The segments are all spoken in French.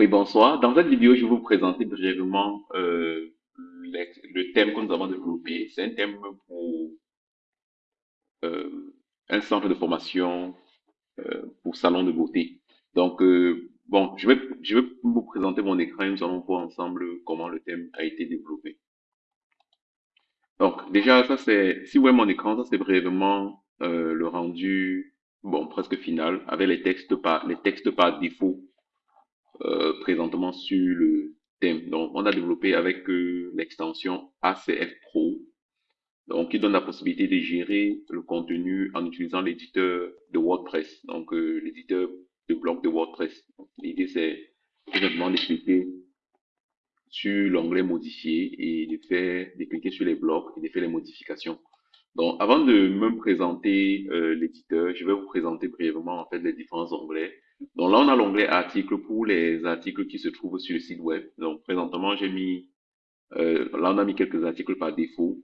Oui, bonsoir. Dans cette vidéo, je vais vous présenter brièvement euh, le thème que nous avons développé. C'est un thème pour euh, un centre de formation euh, pour salon de beauté. Donc, bon, je vais, je vais vous présenter mon écran et nous allons voir ensemble comment le thème a été développé. Donc, déjà, ça c'est, si vous voyez mon écran, ça c'est brièvement le rendu, bon, presque final, avec les textes par, les textes par défaut euh, présentement sur le thème. Donc, on a développé avec euh, l'extension ACF Pro, donc qui donne la possibilité de gérer le contenu en utilisant l'éditeur de WordPress, donc euh, l'éditeur de bloc de WordPress. L'idée, c'est simplement de cliquer sur l'onglet modifier et de faire, de cliquer sur les blocs et de faire les modifications. Donc, avant de me présenter l'éditeur, je vais vous présenter brièvement en fait les différents onglets. Donc là, on a l'onglet articles pour les articles qui se trouvent sur le site web. Donc, présentement, j'ai mis, euh, là, on a mis quelques articles par défaut.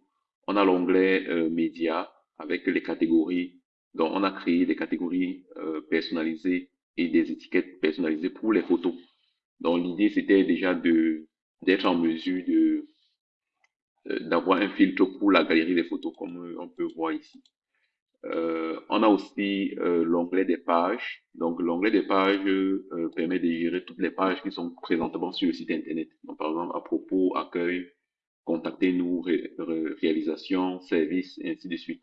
On a l'onglet euh, médias avec les catégories. Donc, on a créé des catégories euh, personnalisées et des étiquettes personnalisées pour les photos. Donc, l'idée, c'était déjà de d'être en mesure de euh, d'avoir un filtre pour la galerie des photos, comme euh, on peut voir ici. Euh, on a aussi euh, l'onglet des pages. Donc, l'onglet des pages euh, permet de gérer toutes les pages qui sont présentement sur le site Internet. Donc, par exemple, à propos, accueil, contactez-nous, ré- ré- réalisation, service, et ainsi de suite.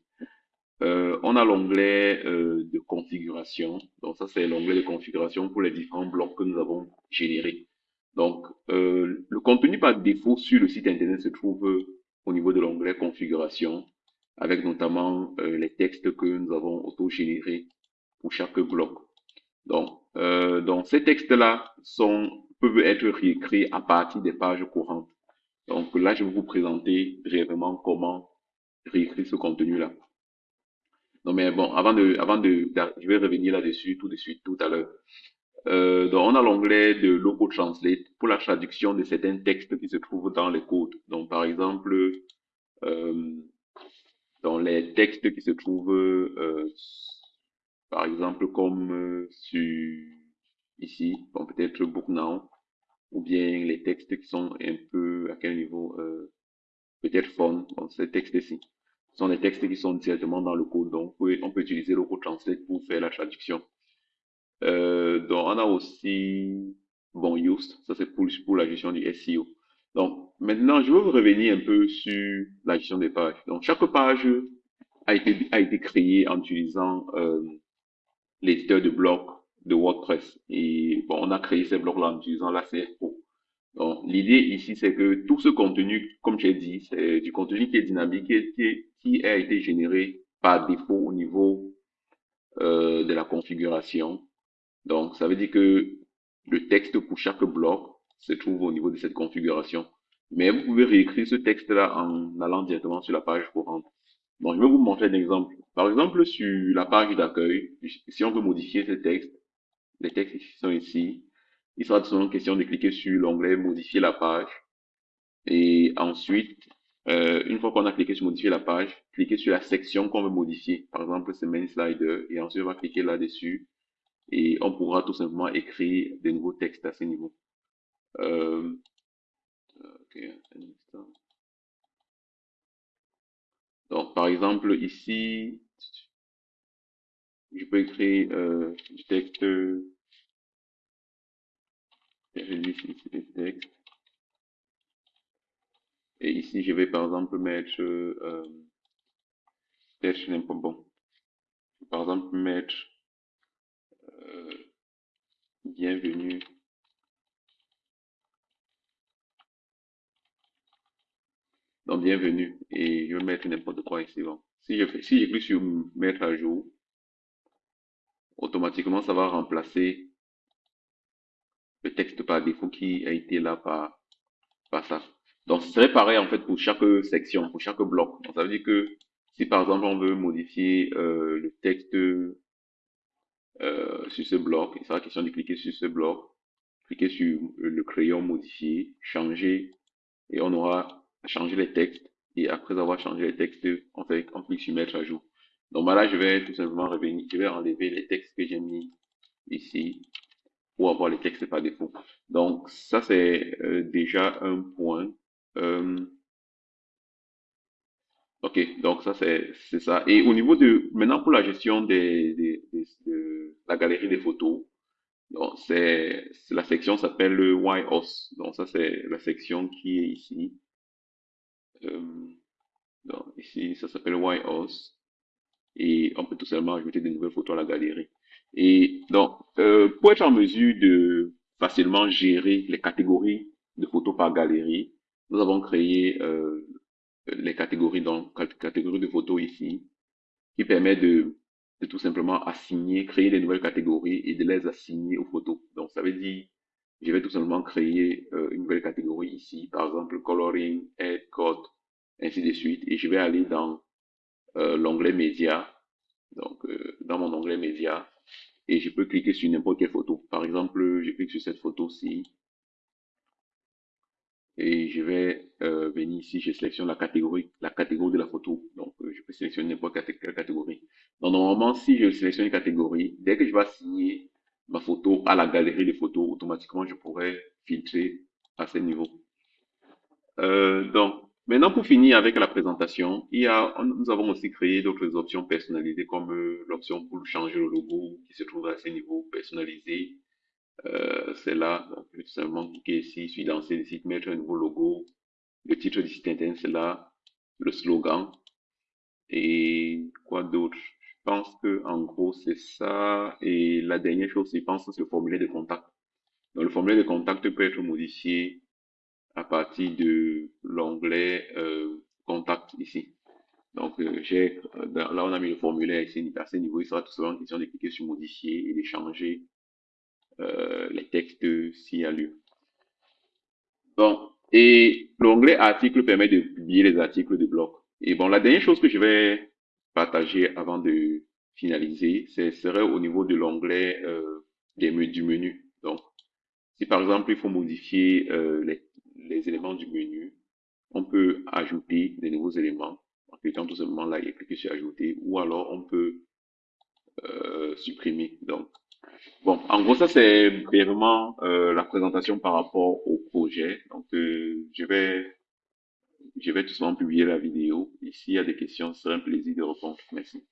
Euh, on a l'onglet euh, de configuration. Donc, ça, c'est l'onglet de configuration pour les différents blocs que nous avons générés. Donc, le contenu par défaut sur le site Internet se trouve au niveau de l'onglet configuration, avec notamment euh, les textes que nous avons auto-générés pour chaque bloc. Donc, euh, donc ces textes-là sont peuvent être réécrits à partir des pages courantes. Donc là, je vais vous présenter brièvement comment réécrire ce contenu-là. Non, mais bon, avant de, avant de, je vais revenir là-dessus tout de suite, tout à l'heure. Euh, donc, on a l'onglet de Logo Translate pour la traduction de certains textes qui se trouvent dans les codes. Donc, par exemple, euh, dans les textes qui se trouvent, euh, par exemple, comme euh, sur ici, bon, peut-être Book Now, ou bien les textes qui sont un peu à quel niveau, euh, peut-être Font, bon, ces textes-ci. Sont des textes qui sont directement dans le code, donc on peut, utiliser Logo Translate pour faire la traduction. Euh, donc, on a aussi, bon, Yoast, ça c'est pour, pour la gestion du SEO. Donc, maintenant, je vous revenir un peu sur la gestion des pages. Donc, chaque page a été, a été créée en utilisant euh, l'éditeur de blocs de WordPress. Et bon, on a créé ces blocs-là en utilisant la CFO. Donc, l'idée ici, c'est que tout ce contenu, comme j'ai dit, c'est du contenu qui est dynamique et qui, qui a été généré par défaut au niveau euh, de la configuration. Donc, ça veut dire que le texte pour chaque bloc se trouve au niveau de cette configuration. Mais vous pouvez réécrire ce texte-là en allant directement sur la page courante. Donc, je vais vous montrer un exemple. Par exemple, sur la page d'accueil, si on veut modifier ce texte, les textes qui sont ici, il sera seulement question de cliquer sur l'onglet modifier la page. Et ensuite, euh, une fois qu'on a cliqué sur modifier la page, cliquez sur la section qu'on veut modifier. Par exemple, c'est main slider. Et ensuite, on va cliquer là-dessus et on pourra tout simplement écrire de nouveaux textes à ce niveau. Instant. Donc, par exemple, ici, je peux écrire euh, du texte, texte, et ici, je vais par exemple mettre, euh, peut-être n'importe bon, par exemple mettre euh, bienvenue, donc bienvenue, et je vais mettre n'importe quoi ici. Bon. Si je fais, si j'écris sur mettre à jour, automatiquement, ça va remplacer le texte par défaut qui a été là par, par ça. Donc, ce serait pareil en fait pour chaque section, pour chaque bloc. Donc, ça veut dire que si par exemple on veut modifier euh, le texte euh, sur ce bloc, il sera question de cliquer sur ce bloc, cliquer sur le crayon modifier, changer, et on aura changé les textes. Et après avoir changé les textes, on fait on clique sur mettre à jour. Donc voilà, je vais tout simplement revenir, je vais enlever les textes que j'ai mis ici ou avoir les textes par défaut. Donc ça c'est euh, déjà un point. Euh, ok, donc ça c'est ça. Et au niveau de maintenant pour la gestion des, des, des- de la galerie des photos, c'est- la section s'appelle le YOS. Donc ça c'est la section qui est ici. Euh, donc ici ça s'appelle YOS et on peut tout simplement ajouter de nouvelles photos à la galerie. Et donc, euh, pour être en mesure de facilement gérer les catégories de photos par galerie, nous avons créé euh, les catégories, donc cat- catégories de photos ici, qui permet de, de tout simplement assigner, créer des nouvelles catégories et de les assigner aux photos. Donc, ça veut dire, je vais tout simplement créer euh, une nouvelle catégorie ici, par exemple coloring, head, code, ainsi de suite, et je vais aller dans euh, l'onglet médias donc, euh, dans mon onglet médias, et je peux cliquer sur n'importe quelle photo. Par exemple, je clique sur cette photo-ci, et je vais euh, venir ici, je sélectionne la catégorie, la catégorie de la photo. Donc, je peux sélectionner n'importe quelle catégorie. Normalement, si je sélectionne une catégorie, dès que je vais assigner ma photo à la galerie de photos, automatiquement, je pourrais filtrer à ce niveau. Euh, donc, maintenant pour finir avec la présentation, il y a, nous avons aussi créé d'autres options personnalisées comme euh, l'option pour changer le logo qui se trouve à ce niveau personnalisé. Euh, c'est là, je vais tout simplement cliquer ici, suis dans ce site, mettre un nouveau logo. Le titre du site internet, c'est là, le slogan. Et quoi d'autre? Pense que en gros c'est ça. Et la dernière chose, je pense, c'est le formulaire de contact. Donc le formulaire de contact peut être modifié à partir de l'onglet euh, contact ici. Donc euh, j'ai euh, là on a mis le formulaire ici à ce niveau, il sera tout simplement question de cliquer sur modifier et d'échanger euh, les textes s'il y a lieu. Bon, et l'onglet article permet de publier les articles de blog. Et bon, la dernière chose que je vais partager avant de finaliser, ce serait au niveau de l'onglet euh, des du menu. Donc, si par exemple il faut modifier euh, les, les éléments du menu, on peut ajouter des nouveaux éléments en cliquant tout simplement là et cliquer sur ajouter, ou alors on peut euh, supprimer. Donc, bon, en gros, ça c'est vraiment euh, la présentation par rapport au projet. Donc, euh, je vais je vais tout simplement publier la vidéo. Et s'il y a des questions, ce serait un plaisir de répondre. Merci.